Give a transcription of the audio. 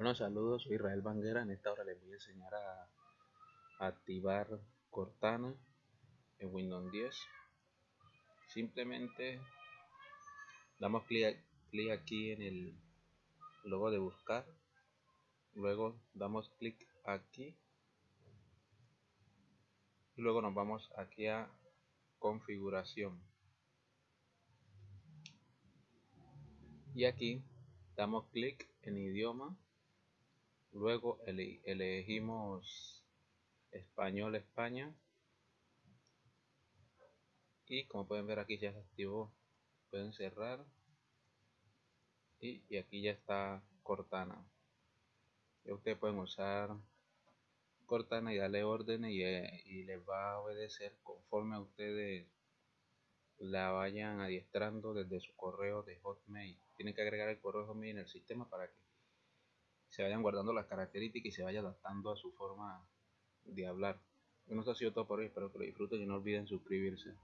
Bueno, saludos, soy Israel Banguera. En esta hora les voy a enseñar a, activar Cortana en Windows 10. Simplemente damos clic, aquí en el logo de buscar. Luego damos clic aquí. Y luego nos vamos aquí a configuración. Y aquí damos clic en idioma luego elegimos español España. Y como pueden ver aquí ya se activó. Pueden cerrar. Y, aquí ya está Cortana. Y ustedes pueden usar Cortana y darle órdenes y, eh, y les va a obedecer conforme a ustedes la vayan adiestrando desde su correo de Hotmail. Tienen que agregar el correo Hotmail en el sistema para que se vayan guardando las características y se vaya adaptando a su forma de hablar. Bueno, esto ha sido todo por hoy, espero que lo disfruten y no olviden suscribirse.